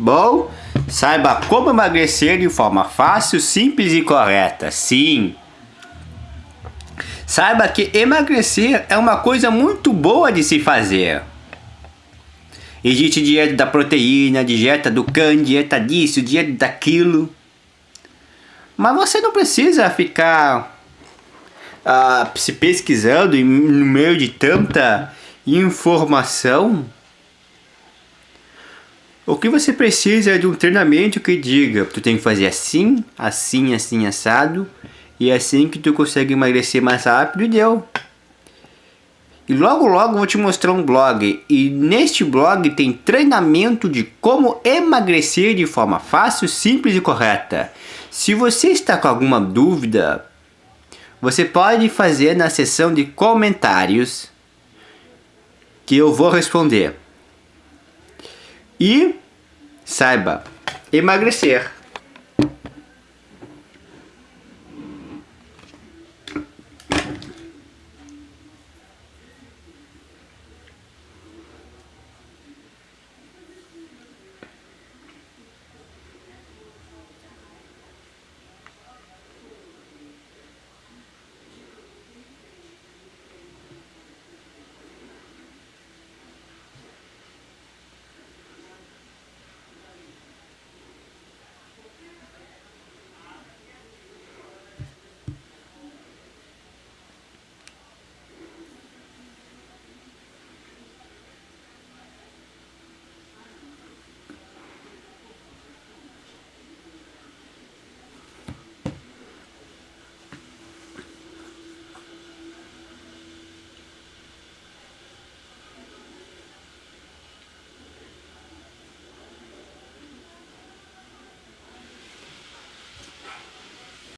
Bom, saiba como emagrecer de forma fácil, simples e correta. Sim. Saiba que emagrecer é uma coisa muito boa de se fazer. Existe dieta da proteína, dieta do can, dieta disso, dieta daquilo. Mas você não precisa ficar uh, se pesquisando no meio de tanta informação. O que você precisa é de um treinamento que diga, tu tem que fazer assim, assim, assim, assado, e é assim que tu consegue emagrecer mais rápido e deu. E logo logo vou te mostrar um blog, e neste blog tem treinamento de como emagrecer de forma fácil, simples e correta. Se você está com alguma dúvida, você pode fazer na seção de comentários que eu vou responder. E saiba, emagrecer